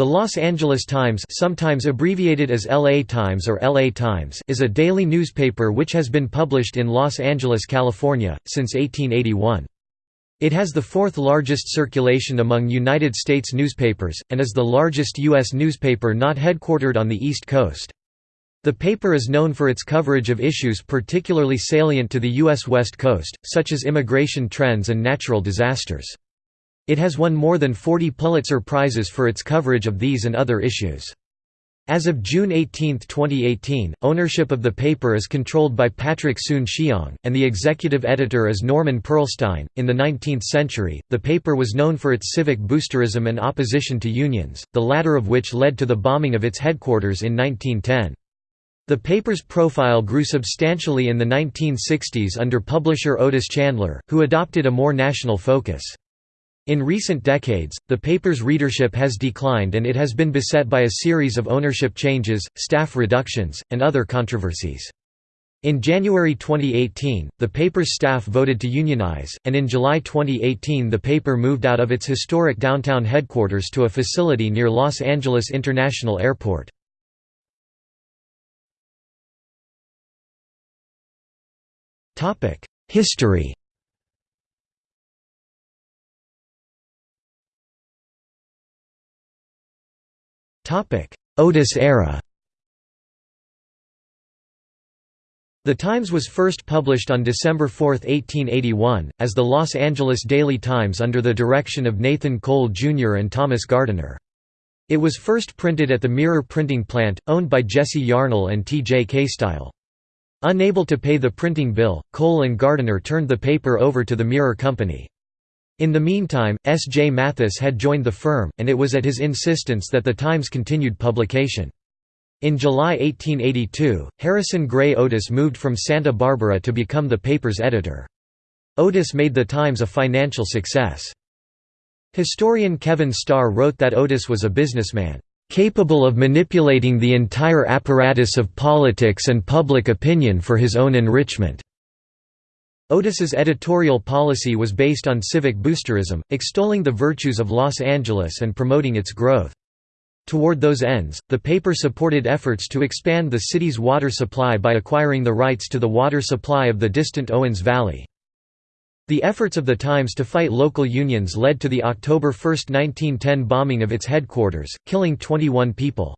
The Los Angeles Times sometimes abbreviated as LA Times or LA Times is a daily newspaper which has been published in Los Angeles, California, since 1881. It has the fourth largest circulation among United States newspapers, and is the largest U.S. newspaper not headquartered on the East Coast. The paper is known for its coverage of issues particularly salient to the U.S. West Coast, such as immigration trends and natural disasters. It has won more than 40 Pulitzer Prizes for its coverage of these and other issues. As of June 18, 2018, ownership of the paper is controlled by Patrick Soon-Shiong, and the executive editor is Norman Pearlstine. In the 19th century, the paper was known for its civic boosterism and opposition to unions, the latter of which led to the bombing of its headquarters in 1910. The paper's profile grew substantially in the 1960s under publisher Otis Chandler, who adopted a more national focus. In recent decades, the paper's readership has declined and it has been beset by a series of ownership changes, staff reductions, and other controversies. In January 2018, the paper's staff voted to unionize, and in July 2018 the paper moved out of its historic downtown headquarters to a facility near Los Angeles International Airport. History Otis era The Times was first published on December 4, 1881, as the Los Angeles Daily Times under the direction of Nathan Cole Jr. and Thomas Gardiner. It was first printed at the Mirror printing plant, owned by Jesse Yarnell and T. J. Caystile. Unable to pay the printing bill, Cole and Gardiner turned the paper over to the Mirror Company. In the meantime, S. J. Mathis had joined the firm, and it was at his insistence that the Times continued publication. In July 1882, Harrison Gray Otis moved from Santa Barbara to become the paper's editor. Otis made the Times a financial success. Historian Kevin Starr wrote that Otis was a businessman, "...capable of manipulating the entire apparatus of politics and public opinion for his own enrichment." Otis's editorial policy was based on civic boosterism, extolling the virtues of Los Angeles and promoting its growth. Toward those ends, the paper supported efforts to expand the city's water supply by acquiring the rights to the water supply of the distant Owens Valley. The efforts of the Times to fight local unions led to the October 1, 1910 bombing of its headquarters, killing 21 people.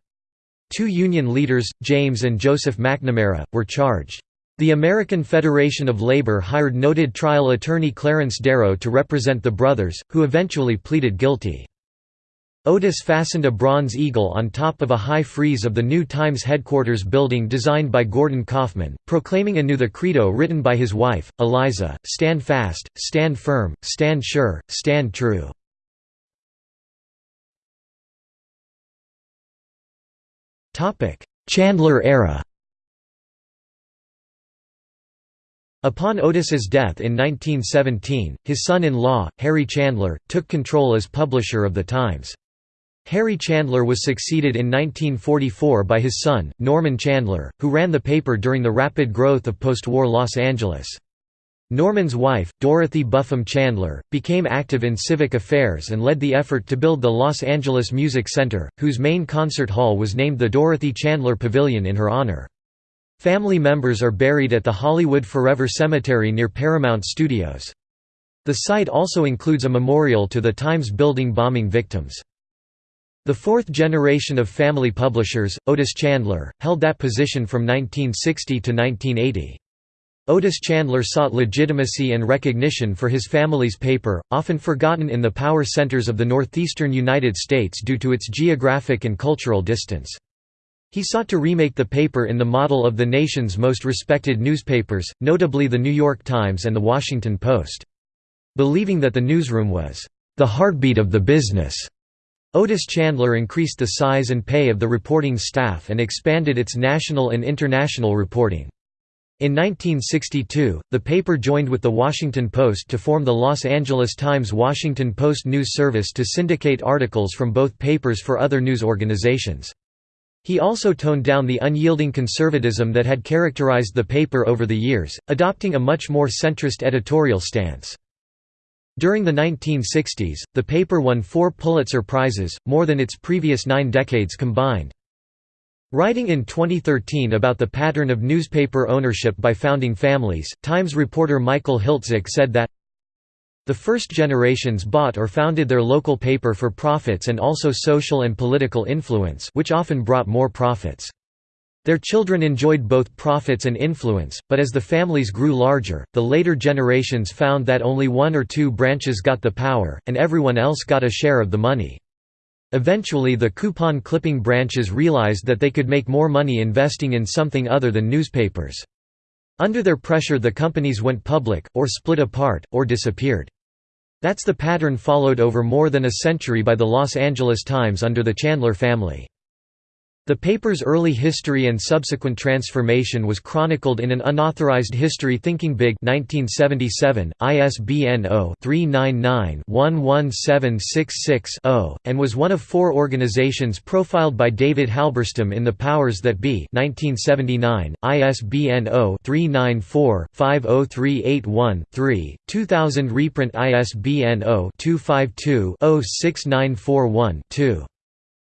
Two union leaders, James and Joseph McNamara, were charged. The American Federation of Labor hired noted trial attorney Clarence Darrow to represent the brothers, who eventually pleaded guilty. Otis fastened a bronze eagle on top of a high frieze of the new Times headquarters building designed by Gordon Kaufmann, proclaiming anew the credo written by his wife, Eliza, Stand fast, stand firm, stand sure, stand true. Chandler era Upon Otis's death in 1917, his son-in-law, Harry Chandler, took control as publisher of The Times. Harry Chandler was succeeded in 1944 by his son, Norman Chandler, who ran the paper during the rapid growth of post-war Los Angeles. Norman's wife, Dorothy Buffum Chandler, became active in civic affairs and led the effort to build the Los Angeles Music Center, whose main concert hall was named the Dorothy Chandler Pavilion in her honor. Family members are buried at the Hollywood Forever Cemetery near Paramount Studios. The site also includes a memorial to the Times building bombing victims. The fourth generation of family publishers, Otis Chandler, held that position from 1960 to 1980. Otis Chandler sought legitimacy and recognition for his family's paper, often forgotten in the power centers of the northeastern United States due to its geographic and cultural distance. He sought to remake the paper in the model of the nation's most respected newspapers, notably The New York Times and The Washington Post. Believing that the newsroom was, "...the heartbeat of the business." Otis Chandler increased the size and pay of the reporting staff and expanded its national and international reporting. In 1962, the paper joined with The Washington Post to form the Los Angeles Times Washington Post News Service to syndicate articles from both papers for other news organizations. He also toned down the unyielding conservatism that had characterized the paper over the years, adopting a much more centrist editorial stance. During the 1960s, the paper won four Pulitzer Prizes, more than its previous nine decades combined. Writing in 2013 about the pattern of newspaper ownership by founding families, Times reporter Michael Hiltzik said that the first generations bought or founded their local paper for profits and also social and political influence which often brought more profits. Their children enjoyed both profits and influence, but as the families grew larger, the later generations found that only one or two branches got the power, and everyone else got a share of the money. Eventually the coupon clipping branches realized that they could make more money investing in something other than newspapers. Under their pressure the companies went public, or split apart, or disappeared. That's the pattern followed over more than a century by the Los Angeles Times under the Chandler family. The paper's early history and subsequent transformation was chronicled in an unauthorized History Thinking Big 1977, ISBN 0-399-11766-0, and was one of four organizations profiled by David Halberstam in The Powers That Be 1979, ISBN 0-394-50381-3, 2000 reprint ISBN 0-252-06941-2.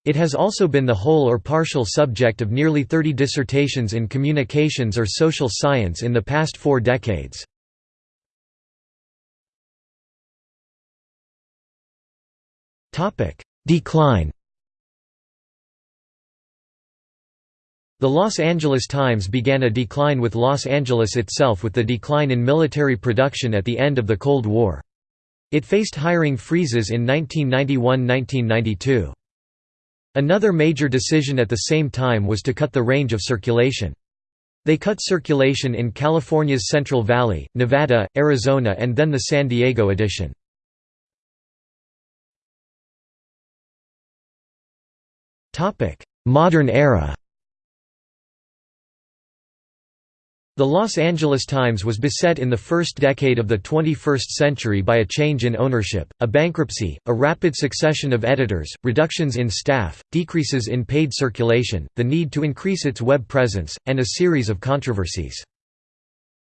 It has also been the whole or partial subject of nearly 30 dissertations in communications or social science in the past four decades. Decline The Los Angeles Times began a decline with Los Angeles itself with the decline in military production at the end of the Cold War. It faced hiring freezes in 1991–1992. Another major decision at the same time was to cut the range of circulation. They cut circulation in California's Central Valley, Nevada, Arizona and then the San Diego edition. Modern era The Los Angeles Times was beset in the first decade of the 21st century by a change in ownership, a bankruptcy, a rapid succession of editors, reductions in staff, decreases in paid circulation, the need to increase its web presence, and a series of controversies.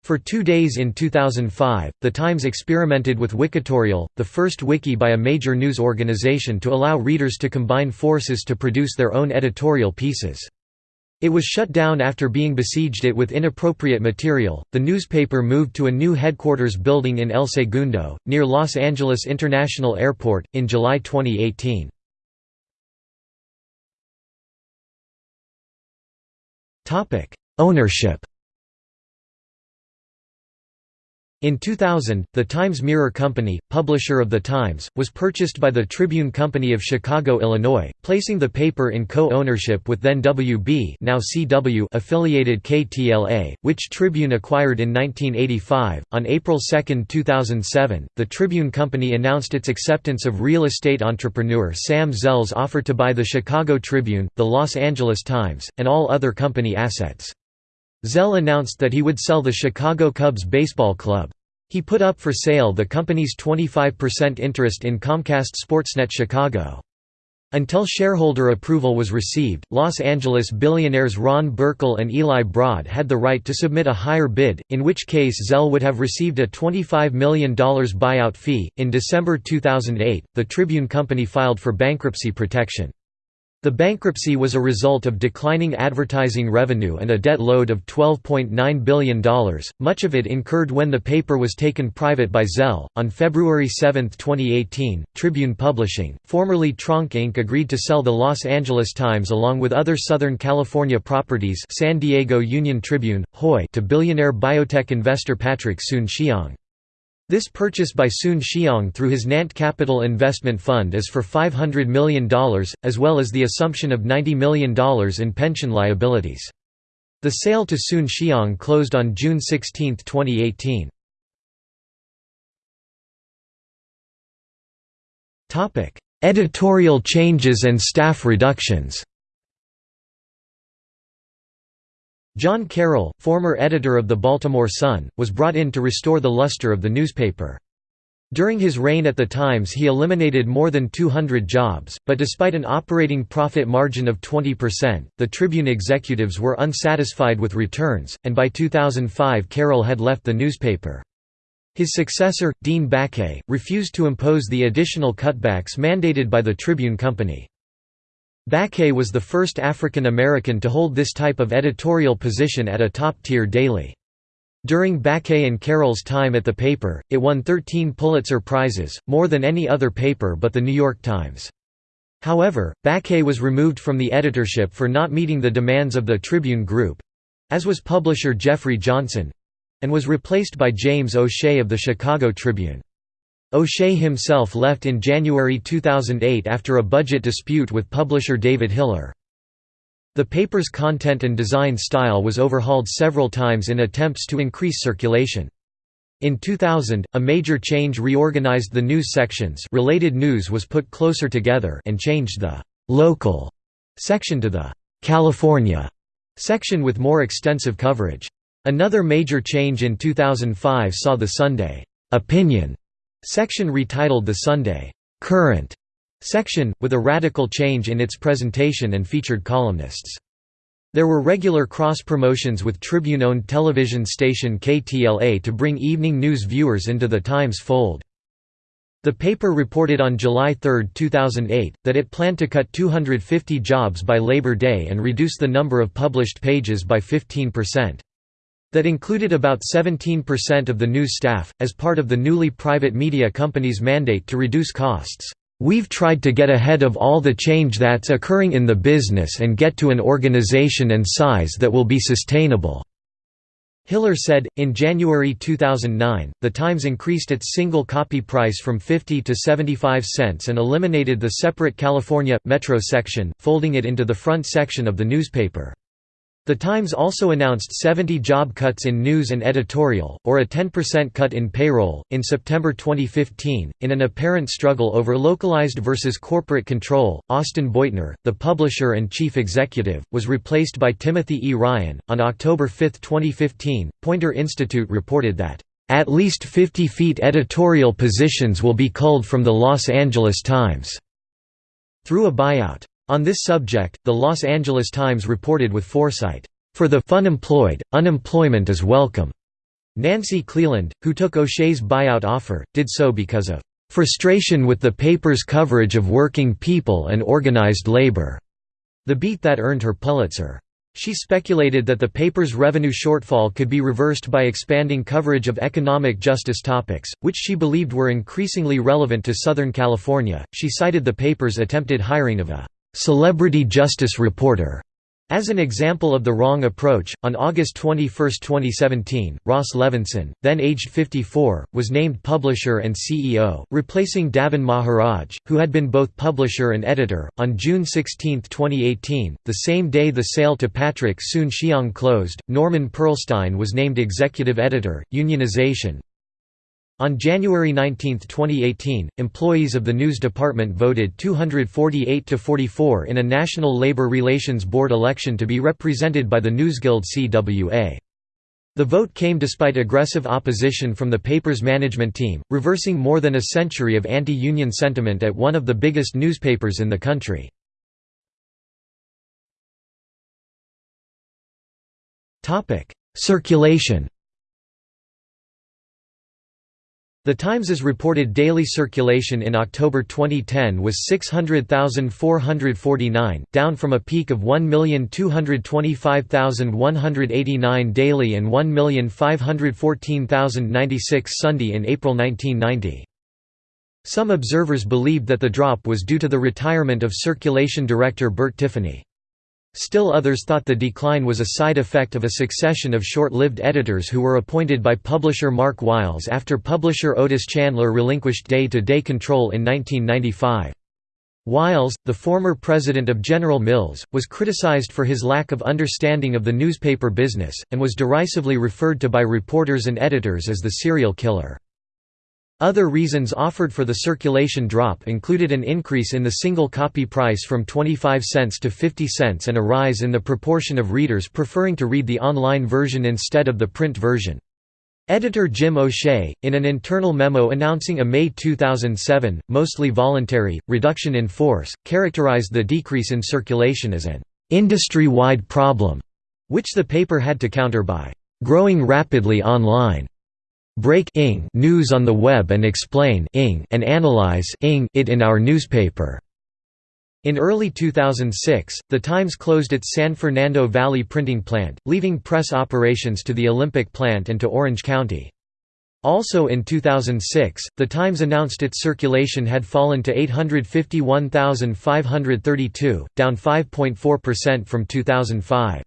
For two days in 2005, The Times experimented with Wikitorial, the first wiki by a major news organization to allow readers to combine forces to produce their own editorial pieces. It was shut down after being besieged it with inappropriate material. The newspaper moved to a new headquarters building in El Segundo, near Los Angeles International Airport, in July 2018. Ownership In 2000, the Times Mirror Company, publisher of The Times, was purchased by the Tribune Company of Chicago, Illinois, placing the paper in co-ownership with then WB now CW affiliated KTLA, which Tribune acquired in 1985. On April 2, 2007, the Tribune Company announced its acceptance of real estate entrepreneur Sam Zell's offer to buy the Chicago Tribune, the Los Angeles Times, and all other company assets. Zell announced that he would sell the Chicago Cubs baseball club. He put up for sale the company's 25% interest in Comcast Sportsnet Chicago. Until shareholder approval was received, Los Angeles billionaires Ron Burkle and Eli Broad had the right to submit a higher bid, in which case Zell would have received a $25 million buyout fee. In December 2008, the Tribune Company filed for bankruptcy protection. The bankruptcy was a result of declining advertising revenue and a debt load of $12.9 billion, much of it incurred when the paper was taken private by Zell. On February 7, 2018, Tribune Publishing, formerly Tronc Inc., agreed to sell the Los Angeles Times along with other Southern California properties San Diego Union Tribune, HOY to billionaire biotech investor Patrick Soon-Shiong. This purchase by Soon Shiong through his Nant Capital Investment Fund is for $500 million, as well as the assumption of $90 million in pension liabilities. The sale to Soon Shiong closed on June 16, 2018. Editorial changes and staff reductions John Carroll, former editor of the Baltimore Sun, was brought in to restore the luster of the newspaper. During his reign at the Times he eliminated more than 200 jobs, but despite an operating profit margin of 20%, the Tribune executives were unsatisfied with returns, and by 2005 Carroll had left the newspaper. His successor, Dean Baquet, refused to impose the additional cutbacks mandated by the Tribune Company. Baquet was the first African American to hold this type of editorial position at a top-tier daily. During Baquet and Carroll's time at the paper, it won 13 Pulitzer Prizes, more than any other paper but The New York Times. However, Baquet was removed from the editorship for not meeting the demands of the Tribune Group—as was publisher Jeffrey Johnson, and was replaced by James O'Shea of the Chicago Tribune. O'Shea himself left in January 2008 after a budget dispute with publisher David Hiller. The paper's content and design style was overhauled several times in attempts to increase circulation. In 2000, a major change reorganized the news sections related news was put closer together and changed the «local» section to the «California» section with more extensive coverage. Another major change in 2005 saw the Sunday opinion section retitled the Sunday current section, with a radical change in its presentation and featured columnists. There were regular cross-promotions with Tribune-owned television station KTLA to bring evening news viewers into the Times fold. The paper reported on July 3, 2008, that it planned to cut 250 jobs by Labor Day and reduce the number of published pages by 15% that included about 17% of the news staff, as part of the newly private media company's mandate to reduce costs. We've tried to get ahead of all the change that's occurring in the business and get to an organization and size that will be sustainable." Hiller said, in January 2009, The Times increased its single copy price from 50 to 75 cents and eliminated the separate California, Metro section, folding it into the front section of the newspaper. The Times also announced 70 job cuts in news and editorial, or a 10% cut in payroll, in September 2015. In an apparent struggle over localized versus corporate control, Austin Beutner, the publisher and chief executive, was replaced by Timothy E. Ryan. On October 5, 2015, Poynter Institute reported that, at least 50 feet editorial positions will be culled from the Los Angeles Times, through a buyout. On this subject, the Los Angeles Times reported with foresight, "...for the unemployed, unemployment is welcome." Nancy Cleland, who took O'Shea's buyout offer, did so because of "...frustration with the paper's coverage of working people and organized labor," the beat that earned her Pulitzer. She speculated that the paper's revenue shortfall could be reversed by expanding coverage of economic justice topics, which she believed were increasingly relevant to Southern California. She cited the paper's attempted hiring of a celebrity justice reporter. As an example of the wrong approach, on August 21, 2017, Ross Levinsohn, then aged 54, was named publisher and CEO, replacing Davin Maharaj, who had been both publisher and editor. On June 16, 2018, the same day the sale to Patrick Soon-Shiong closed, Norman Pearlstine was named executive editor. Unionization, on January 19, 2018, employees of the News Department voted 248 to 44 in a National Labor Relations Board election to be represented by the Newsguild CWA. The vote came despite aggressive opposition from the paper's management team, reversing more than a century of anti-union sentiment at one of the biggest newspapers in the country. Circulation The Times's reported daily circulation in October 2010 was 600,449, down from a peak of 1,225,189 daily and 1,514,096 Sunday in April 1990. Some observers believed that the drop was due to the retirement of circulation director Bert Tiffany. Still others thought the decline was a side effect of a succession of short-lived editors who were appointed by publisher Mark Willes after publisher Otis Chandler relinquished day-to-day -day control in 1995. Willes, the former president of General Mills, was criticized for his lack of understanding of the newspaper business, and was derisively referred to by reporters and editors as the serial killer. Other reasons offered for the circulation drop included an increase in the single copy price from 25 cents to 50 cents and a rise in the proportion of readers preferring to read the online version instead of the print version. Editor Jim O'Shea, in an internal memo announcing a May 2007, mostly voluntary, reduction in force, characterized the decrease in circulation as an industry-wide problem, which the paper had to counter by growing rapidly online. Break ing news on the web and explain ing and analyze ing it in our newspaper." In early 2006, The Times closed its San Fernando Valley printing plant, leaving press operations to the Olympic plant and to Orange County. Also in 2006, The Times announced its circulation had fallen to 851,532, down 5.4% from 2005.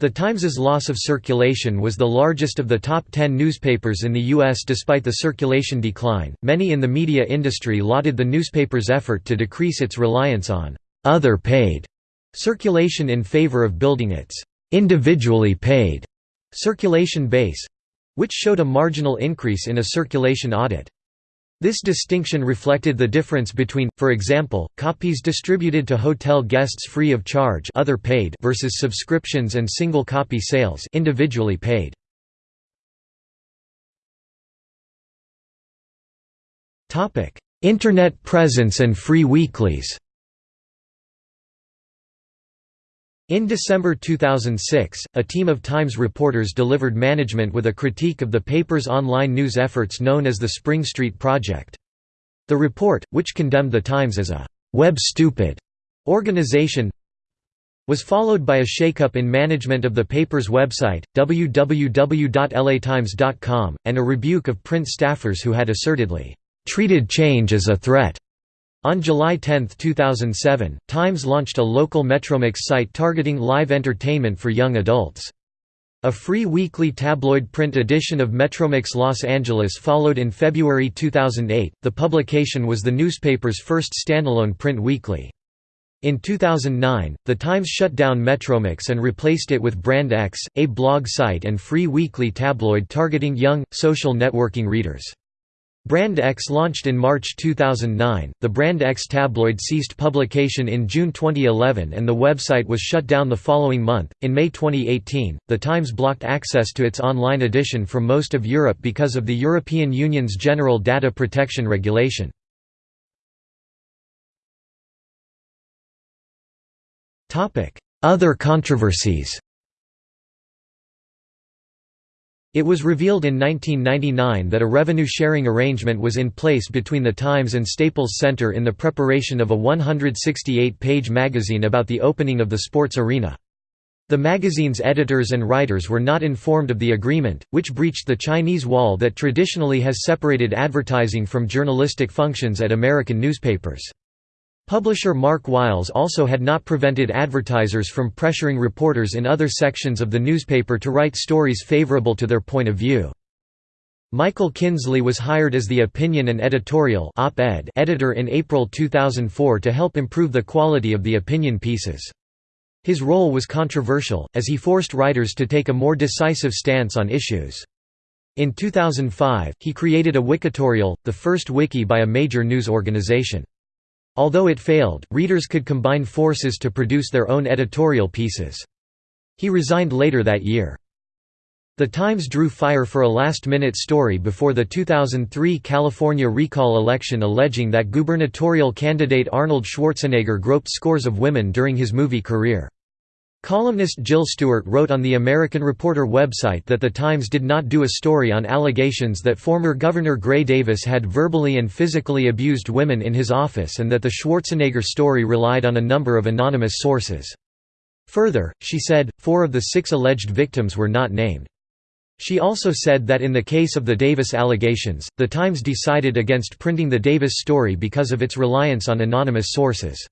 The Times's loss of circulation was the largest of the top 10 newspapers in the U.S. despite the circulation decline. Many in the media industry lauded the newspaper's effort to decrease its reliance on other paid circulation in favor of building its individually paid circulation base which showed a marginal increase in a circulation audit. This distinction reflected the difference between, for example, copies distributed to hotel guests free of charge other paid versus subscriptions and single copy sales individually paid. Internet presence and free weeklies In December 2006, a team of Times reporters delivered management with a critique of the paper's online news efforts known as the Spring Street Project. The report, which condemned the Times as a «web-stupid» organization, was followed by a shakeup in management of the paper's website, www.latimes.com, and a rebuke of print staffers who had assertedly «treated change as a threat». On July 10, 2007, Times launched a local Metromix site targeting live entertainment for young adults. A free weekly tabloid print edition of Metromix Los Angeles followed in February 2008. The publication was the newspaper's first standalone print weekly. In 2009, The Times shut down Metromix and replaced it with Brand X, a blog site and free weekly tabloid targeting young, social networking readers. Brand X launched in March 2009. The Brand X tabloid ceased publication in June 2011 and the website was shut down the following month. In May 2018, The Times blocked access to its online edition from most of Europe because of the European Union's General Data Protection Regulation. Other controversies It was revealed in 1999 that a revenue-sharing arrangement was in place between the Times and Staples Center in the preparation of a 168-page magazine about the opening of the sports arena. The magazine's editors and writers were not informed of the agreement, which breached the Chinese wall that traditionally has separated advertising from journalistic functions at American newspapers. Publisher Mark Willes also had not prevented advertisers from pressuring reporters in other sections of the newspaper to write stories favorable to their point of view. Michael Kinsley was hired as the opinion and editorial editor in April 2004 to help improve the quality of the opinion pieces. His role was controversial, as he forced writers to take a more decisive stance on issues. In 2005, he created a Wikitorial, the first wiki by a major news organization. Although it failed, readers could combine forces to produce their own editorial pieces. He resigned later that year. The Times drew fire for a last-minute story before the 2003 California recall election alleging that gubernatorial candidate Arnold Schwarzenegger groped scores of women during his movie career. Columnist Jill Stewart wrote on the American Reporter website that The Times did not do a story on allegations that former Governor Gray Davis had verbally and physically abused women in his office and that the Schwarzenegger story relied on a number of anonymous sources. Further, she said, four of the six alleged victims were not named. She also said that in the case of the Davis allegations, The Times decided against printing the Davis story because of its reliance on anonymous sources.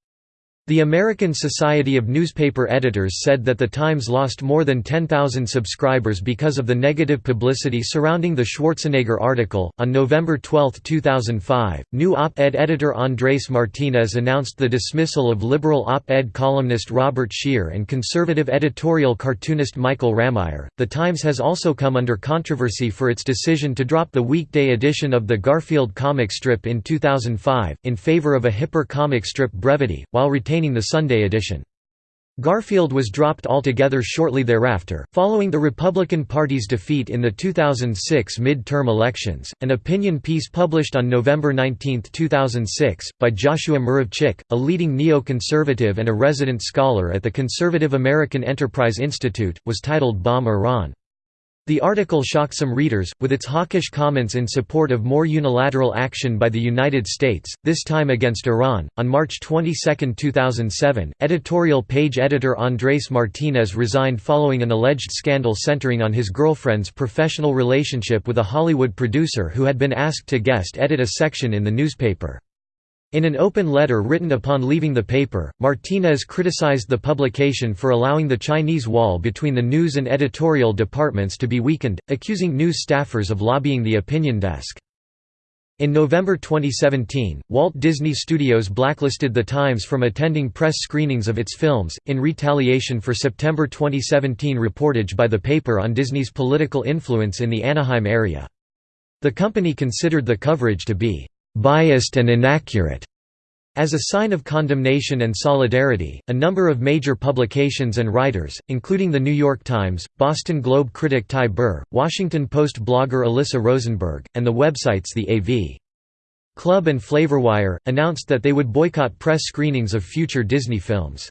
The American Society of Newspaper Editors said that The Times lost more than 10,000 subscribers because of the negative publicity surrounding the Schwarzenegger article. On November 12, 2005, new op ed editor Andres Martinez announced the dismissal of liberal op ed columnist Robert Scheer and conservative editorial cartoonist Michael Ramirez. The Times has also come under controversy for its decision to drop the weekday edition of the Garfield comic strip in 2005, in favor of a hipper comic strip Brevity, while retaining the Sunday edition. Garfield was dropped altogether shortly thereafter, following the Republican Party's defeat in the 2006 mid-term elections. An opinion piece published on November 19, 2006, by Joshua Muravchik, a leading neoconservative and a resident scholar at the Conservative American Enterprise Institute, was titled Bomb Iran. The article shocked some readers, with its hawkish comments in support of more unilateral action by the United States, this time against Iran. On March 22, 2007, editorial page editor Andrés Martínez resigned following an alleged scandal centering on his girlfriend's professional relationship with a Hollywood producer who had been asked to guest edit a section in the newspaper. In an open letter written upon leaving the paper, Martínez criticized the publication for allowing the Chinese wall between the news and editorial departments to be weakened, accusing news staffers of lobbying the opinion desk. In November 2017, Walt Disney Studios blacklisted The Times from attending press screenings of its films, in retaliation for September 2017 reportage by the paper on Disney's political influence in the Anaheim area. The company considered the coverage to be biased and inaccurate. As a sign of condemnation and solidarity, a number of major publications and writers, including The New York Times, Boston Globe critic Ty Burr, Washington Post blogger Alyssa Rosenberg, and the websites The AV Club and Flavorwire, announced that they would boycott press screenings of future Disney films.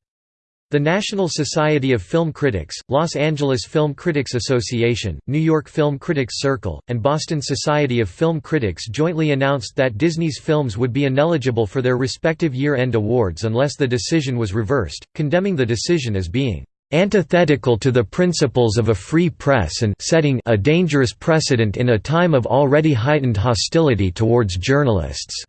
The National Society of Film Critics, Los Angeles Film Critics Association, New York Film Critics Circle, and Boston Society of Film Critics jointly announced that Disney's films would be ineligible for their respective year-end awards unless the decision was reversed, condemning the decision as being antithetical to the principles of a free press and setting a dangerous precedent in a time of already heightened hostility towards journalists.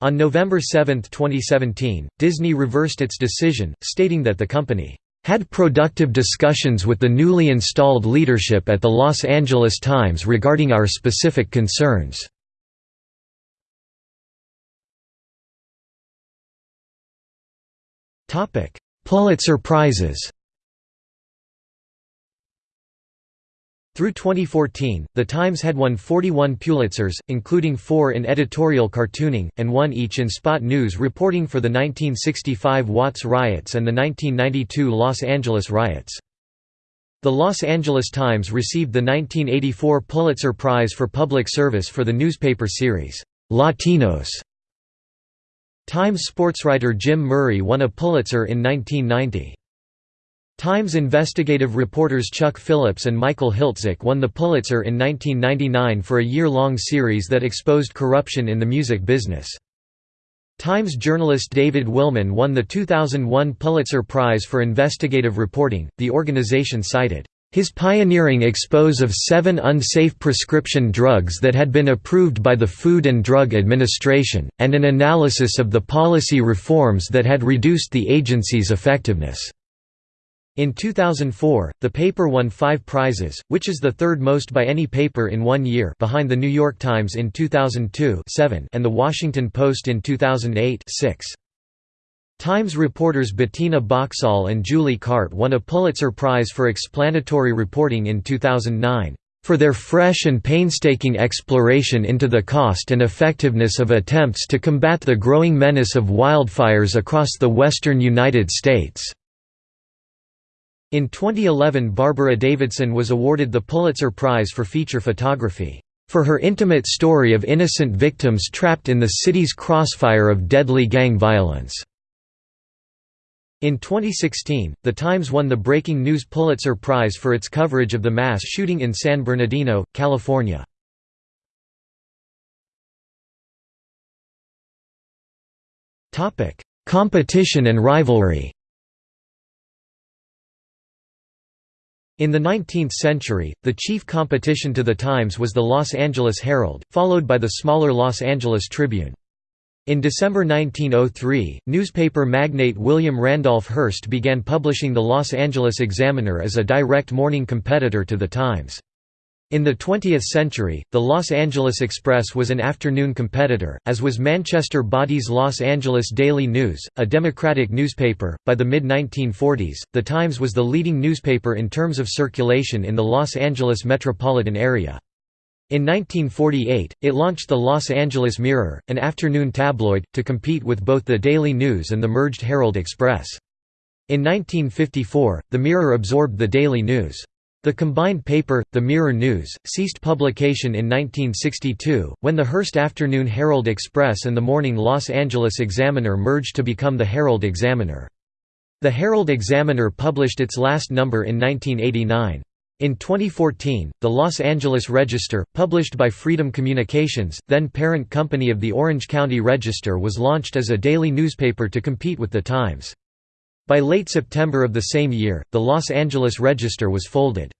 On November 7, 2017, Disney reversed its decision, stating that the company had productive discussions with the newly installed leadership at the Los Angeles Times regarding our specific concerns. Pulitzer Prizes Through 2014, The Times had won 41 Pulitzers, including four in editorial cartooning, and one each in spot news reporting for the 1965 Watts riots and the 1992 Los Angeles riots. The Los Angeles Times received the 1984 Pulitzer Prize for Public Service for the newspaper series, Latinos. Times sportswriter Jim Murray won a Pulitzer in 1990. Times investigative reporters Chuck Phillips and Michael Hiltzik won the Pulitzer in 1999 for a year-long series that exposed corruption in the music business. Times journalist David Willman won the 2001 Pulitzer Prize for Investigative Reporting. The organization cited his pioneering expose of seven unsafe prescription drugs that had been approved by the Food and Drug Administration, and an analysis of the policy reforms that had reduced the agency's effectiveness. In 2004, the paper won five prizes, which is the third most by any paper in one year behind The New York Times in 2002 seven and The Washington Post in 2008 six. Times reporters Bettina Boxall and Julie Cart won a Pulitzer Prize for explanatory reporting in 2009 for their fresh and painstaking exploration into the cost and effectiveness of attempts to combat the growing menace of wildfires across the western United States. In 2011 Barbara Davidson was awarded the Pulitzer Prize for Feature Photography, for her intimate story of innocent victims trapped in the city's crossfire of deadly gang violence. In 2016, The Times won the Breaking News Pulitzer Prize for its coverage of the mass shooting in San Bernardino, California. Competition and rivalry In the 19th century, the chief competition to the Times was the Los Angeles Herald, followed by the smaller Los Angeles Tribune. In December 1903, newspaper magnate William Randolph Hearst began publishing the Los Angeles Examiner as a direct morning competitor to the Times. In the 20th century, the Los Angeles Express was an afternoon competitor, as was Manchester Boddy's Los Angeles Daily News, a Democratic newspaper. By the mid 1940s, The Times was the leading newspaper in terms of circulation in the Los Angeles metropolitan area. In 1948, it launched the Los Angeles Mirror, an afternoon tabloid, to compete with both the Daily News and the merged Herald Express. In 1954, the Mirror absorbed the Daily News. The combined paper, the Mirror News, ceased publication in 1962, when the Hearst Afternoon Herald Express and the morning Los Angeles Examiner merged to become the Herald Examiner. The Herald Examiner published its last number in 1989. In 2014, the Los Angeles Register, published by Freedom Communications, then parent company of the Orange County Register was launched as a daily newspaper to compete with The Times. By late September of the same year, the Los Angeles Register was folded.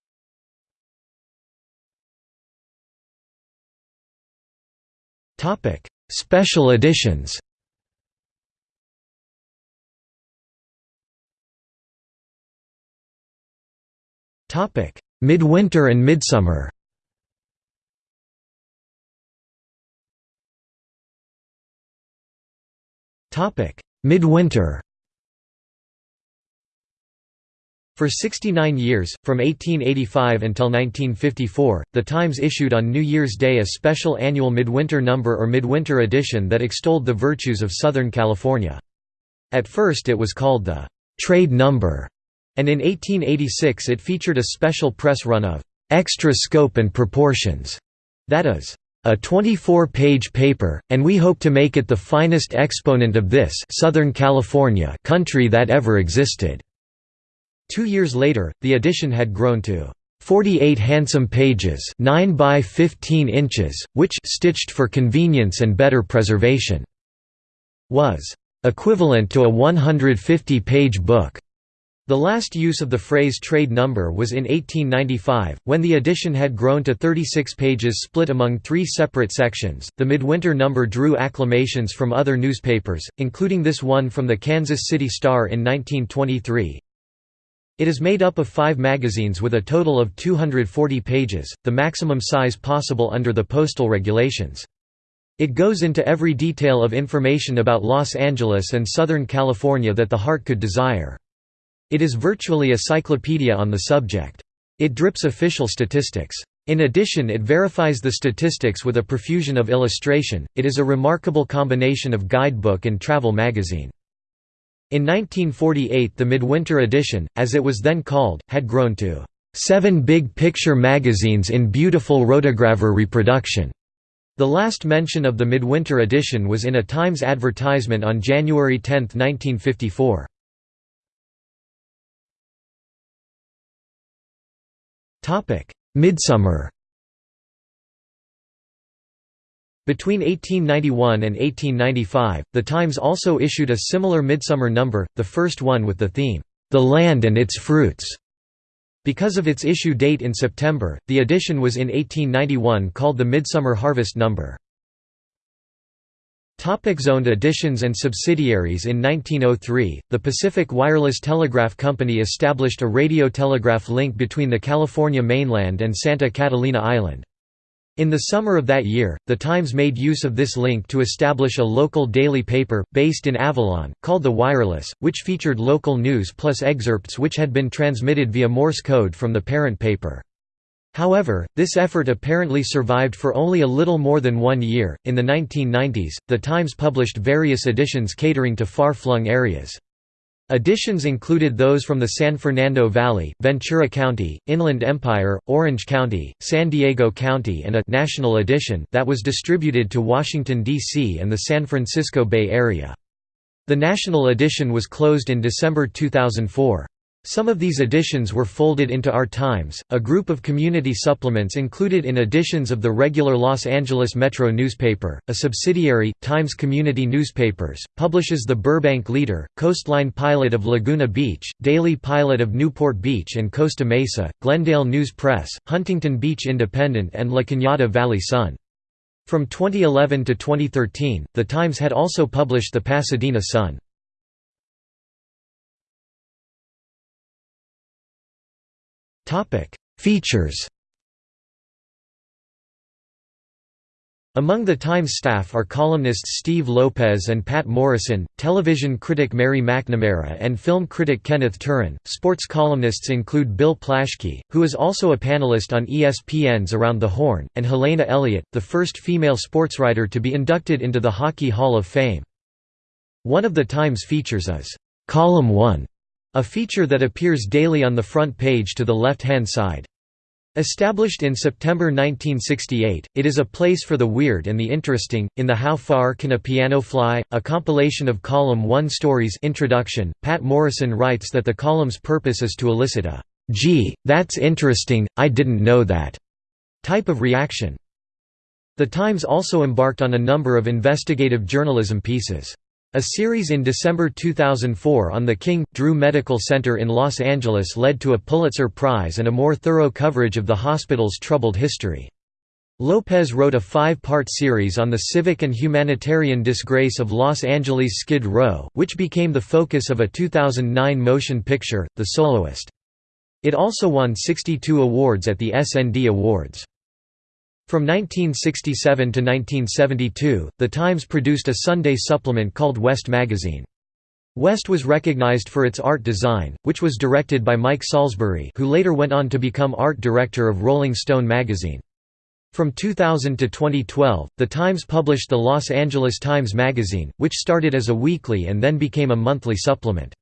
Special editions. Midwinter and Midsummer. Midwinter For 69 years, from 1885 until 1954, The Times issued on New Year's Day a special annual midwinter number or midwinter edition that extolled the virtues of Southern California. At first it was called the «trade number», and in 1886 it featured a special press run of extra scope and proportions, that is, a 24-page paper, and we hope to make it the finest exponent of this Southern California country that ever existed." Two years later, the edition had grown to 48 handsome pages 9 by 15 inches, which stitched for convenience and better preservation, was equivalent to a 150-page book. The last use of the phrase trade number was in 1895, when the edition had grown to 36 pages split among three separate sections. The midwinter number drew acclamations from other newspapers, including this one from the Kansas City Star in 1923. It is made up of five magazines with a total of 240 pages, the maximum size possible under the postal regulations. It goes into every detail of information about Los Angeles and Southern California that the heart could desire. It is virtually a cyclopedia on the subject. It drips official statistics. In addition it verifies the statistics with a profusion of illustration, it is a remarkable combination of guidebook and travel magazine. In 1948 the Midwinter edition, as it was then called, had grown to seven big picture magazines in beautiful rotogravure reproduction. The last mention of the Midwinter edition was in a Times advertisement on January 10, 1954. Midsummer Between 1891 and 1895, The Times also issued a similar midsummer number, the first one with the theme, "'The Land and Its Fruits'". Because of its issue date in September, the edition was in 1891 called the Midsummer Harvest number. Topic zoned editions and subsidiaries In 1903, the Pacific Wireless Telegraph Company established a radio telegraph link between the California mainland and Santa Catalina Island. In the summer of that year, The Times made use of this link to establish a local daily paper, based in Avalon, called The Wireless, which featured local news plus excerpts which had been transmitted via Morse code from the parent paper. However, this effort apparently survived for only a little more than one year. In the 1990s, The Times published various editions catering to far flung areas. Editions included those from the San Fernando Valley, Ventura County, Inland Empire, Orange County, San Diego County and a «national edition» that was distributed to Washington, D.C. and the San Francisco Bay Area. The national edition was closed in December 2004. Some of these editions were folded into Our Times, a group of community supplements included in editions of the regular Los Angeles Metro newspaper. A subsidiary, Times Community Newspapers, publishes the Burbank Leader, Coastline Pilot of Laguna Beach, Daily Pilot of Newport Beach and Costa Mesa, Glendale News Press, Huntington Beach Independent, and La Cañada Valley Sun. From 2011 to 2013, The Times had also published the Pasadena Sun. Features Among the Times staff are columnists Steve Lopez and Patt Morrison, television critic Mary McNamara and film critic Kenneth Turan. Sports columnists include Bill Plaschke, who is also a panelist on ESPN's Around the Horn, and Helene Elliott, the first female sportswriter to be inducted into the Hockey Hall of Fame. One of the Times features is, "'Column 1' A feature that appears daily on the front page to the left-hand side. Established in September 1968, it is a place for the weird and the interesting. In the How Far Can a Piano Fly, a compilation of column 1 stories introduction, Patt Morrison writes that the column's purpose is to elicit a "'Gee, that's interesting, I didn't know that' type of reaction. The Times also embarked on a number of investigative journalism pieces. A series in December 2004 on the King, Drew Medical Center in Los Angeles led to a Pulitzer Prize and a more thorough coverage of the hospital's troubled history. Lopez wrote a five-part series on the civic and humanitarian disgrace of Los Angeles' Skid Row, which became the focus of a 2009 motion picture, The Soloist. It also won 62 awards at the SND Awards. From 1967 to 1972, The Times produced a Sunday supplement called West Magazine. West was recognized for its art design, which was directed by Mike Salisbury who later went on to become art director of Rolling Stone magazine. From 2000 to 2012, The Times published the Los Angeles Times Magazine, which started as a weekly and then became a monthly supplement.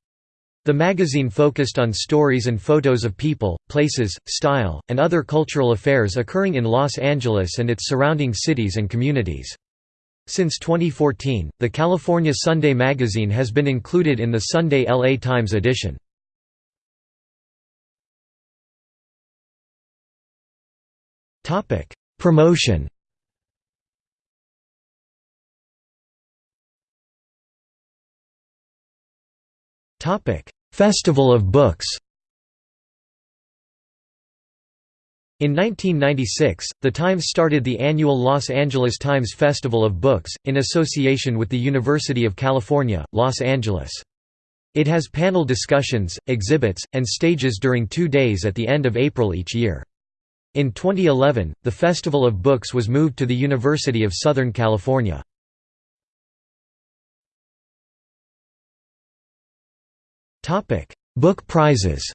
The magazine focused on stories and photos of people, places, style, and other cultural affairs occurring in Los Angeles and its surrounding cities and communities. Since 2014, the California Sunday magazine has been included in the Sunday LA Times edition. Promotion Festival of Books In 1996, The Times started the annual Los Angeles Times Festival of Books, in association with the University of California, Los Angeles. It has panel discussions, exhibits, and stages during two days at the end of April each year. In 2011, the Festival of Books was moved to the University of Southern California. Book prizes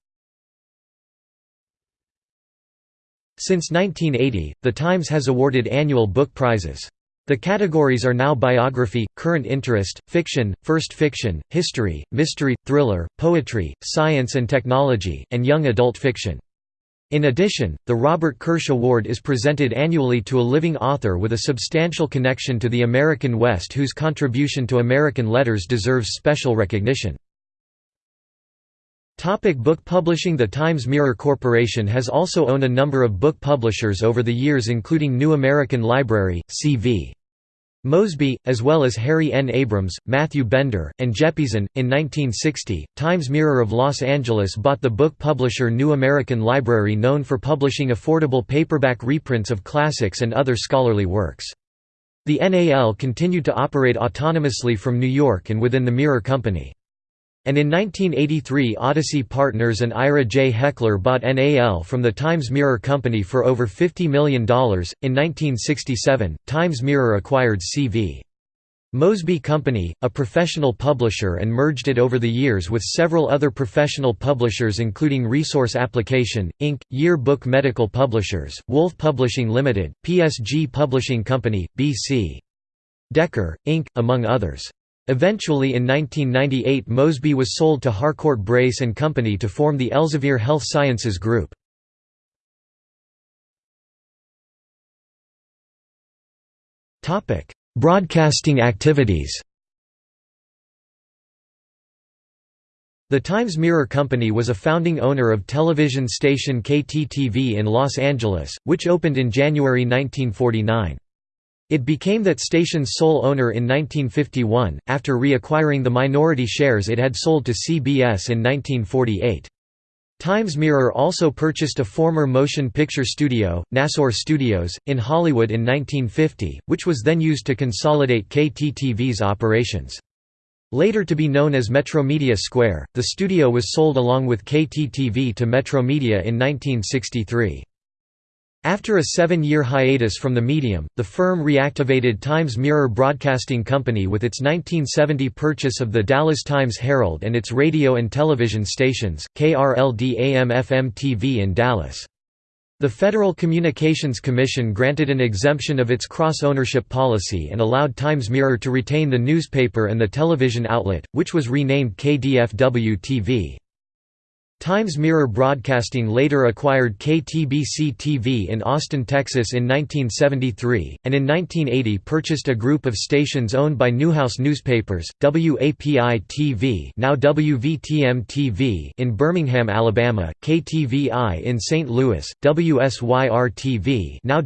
Since 1980, The Times has awarded annual book prizes. The categories are now biography, current interest, fiction, first fiction, history, mystery, thriller, poetry, science and technology, and young adult fiction. In addition, the Robert Kirsch Award is presented annually to a living author with a substantial connection to the American West whose contribution to American letters deserves special recognition. Topic book publishing The Times Mirror Corporation has also owned a number of book publishers over the years including New American Library, C.V. Mosby, as well as Harry N. Abrams, Matthew Bender, and Jeppesen. In 1960, Times Mirror of Los Angeles bought the book publisher New American Library, known for publishing affordable paperback reprints of classics and other scholarly works. The NAL continued to operate autonomously from New York and within the Mirror Company and in 1983 Odyssey Partners and Ira J. Hechler bought NAL from the Times Mirror Company for over $50 million. In 1967, Times Mirror acquired C.V. Mosby Company, a professional publisher and merged it over the years with several other professional publishers including Resource Application, Inc., Year Book Medical Publishers, Wolfe Publishing Limited, PSG Publishing Company, B.C. Decker, Inc., among others. Eventually in 1998 Mosby was sold to Harcourt Brace and Company to form the Elsevier Health Sciences Group. Broadcasting activities The Times Mirror Company was a founding owner of television station KTTV in Los Angeles, which opened in January 1949. It became that station's sole owner in 1951, after reacquiring the minority shares it had sold to CBS in 1948. Times Mirror also purchased a former motion picture studio, Nassour Studios, in Hollywood in 1950, which was then used to consolidate KTTV's operations. Later to be known as Metromedia Square, the studio was sold along with KTTV to Metromedia in 1963. After a seven-year hiatus from the medium, the firm reactivated Times Mirror Broadcasting Company with its 1970 purchase of the Dallas Times-Herald and its radio and television stations, KRLD AM-FM TV in Dallas. The Federal Communications Commission granted an exemption of its cross-ownership policy and allowed Times Mirror to retain the newspaper and the television outlet, which was renamed KDFW-TV. Times Mirror Broadcasting later acquired KTBC-TV in Austin, Texas in 1973, and in 1980 purchased a group of stations owned by Newhouse Newspapers, WAPI-TV now WVTM-TV in Birmingham, Alabama, KTVI in St. Louis, WSYR-TV now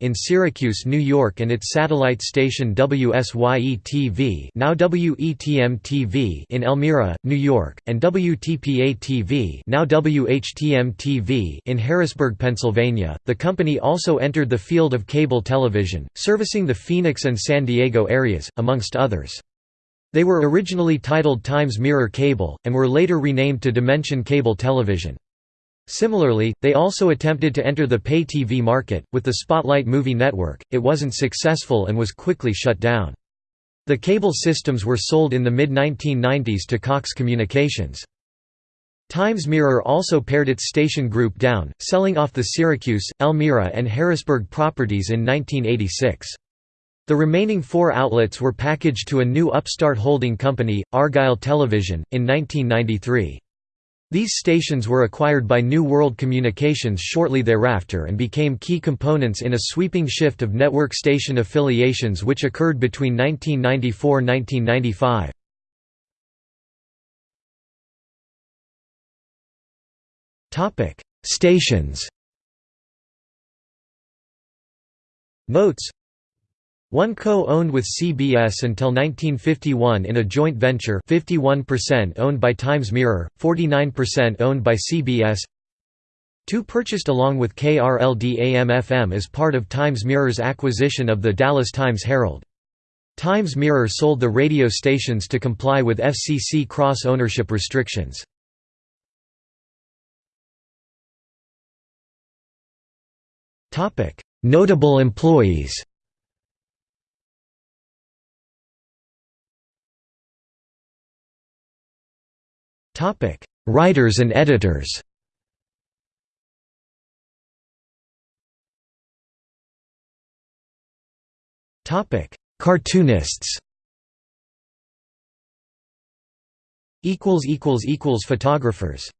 in Syracuse, New York and its satellite station WSYE-TV now WETM-TV in Elmira, New York, and W WTPA-TV now WHTM-TV in Harrisburg, Pennsylvania. The company also entered the field of cable television, servicing the Phoenix and San Diego areas, amongst others. They were originally titled Times Mirror Cable, and were later renamed to Dimension Cable Television. Similarly, they also attempted to enter the pay TV market, with the Spotlight Movie Network, it wasn't successful and was quickly shut down. The cable systems were sold in the mid-1990s to Cox Communications. Times Mirror also pared its station group down, selling off the Syracuse, Elmira and Harrisburg properties in 1986. The remaining four outlets were packaged to a new upstart holding company, Argyle Television, in 1993. These stations were acquired by New World Communications shortly thereafter and became key components in a sweeping shift of network station affiliations which occurred between 1994–1995. Topic: Stations. Notes. One co-owned with CBS until 1951 in a joint venture 51% owned by Times Mirror, 49% owned by CBS 2 purchased along with KRLD-AM-FM as part of Times Mirror's acquisition of the Dallas Times-Herald. Times Mirror sold the radio stations to comply with FCC cross-ownership restrictions. Topic: Notable employees. Topic: Writers and editors. Topic: Cartoonists. Equals equals equals photographers.